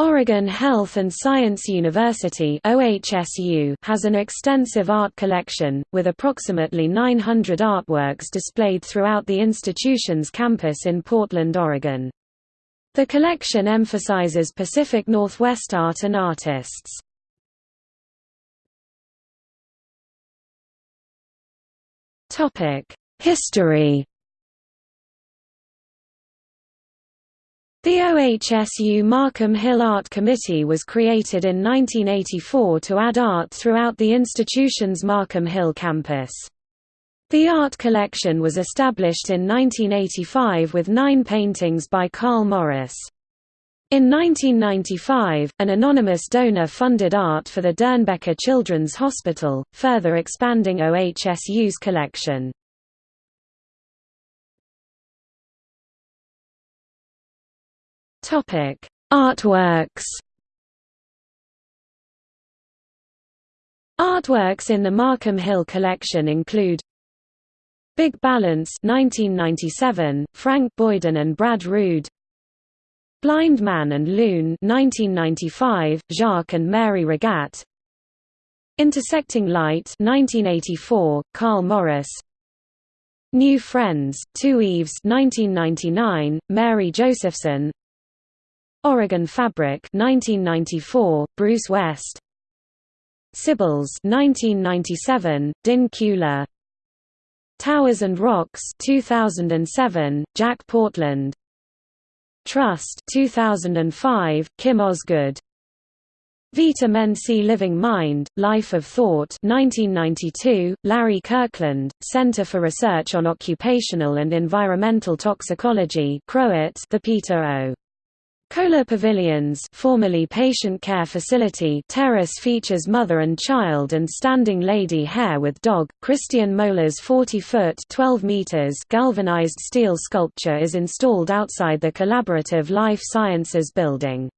Oregon Health and Science University OHSU has an extensive art collection, with approximately 900 artworks displayed throughout the institution's campus in Portland, Oregon. The collection emphasizes Pacific Northwest art and artists. History The OHSU Markham Hill Art Committee was created in 1984 to add art throughout the institution's Markham Hill campus. The art collection was established in 1985 with nine paintings by Carl Morris. In 1995, an anonymous donor funded art for the Doernbecher Children's Hospital, further expanding OHSU's collection. Topic: Artworks. Artworks in the Markham Hill collection include Big Balance 1997, Frank Boyden and Brad Rude Blind Man and Loon 1995, Jacques and Mary Regat Intersecting Light 1984, Carl Morris. New Friends, Two Eves 1999, Mary Josephson Oregon Fabric 1994, Bruce West. Sybils 1997, Din Kuehler Towers and Rocks 2007, Jack Portland. Trust 2005, Kim Osgood. Vita Mensae Living Mind, Life of Thought 1992, Larry Kirkland, Center for Research on Occupational and Environmental Toxicology The Peter O. Kohler Pavilions formerly Patient Care Facility terrace features mother and child and standing lady hair with dog. Christian Moeller's 40-foot (12 meters) galvanized steel sculpture is installed outside the Collaborative Life Sciences building.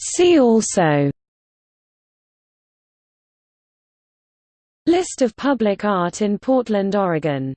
See also List of public art in Portland, Oregon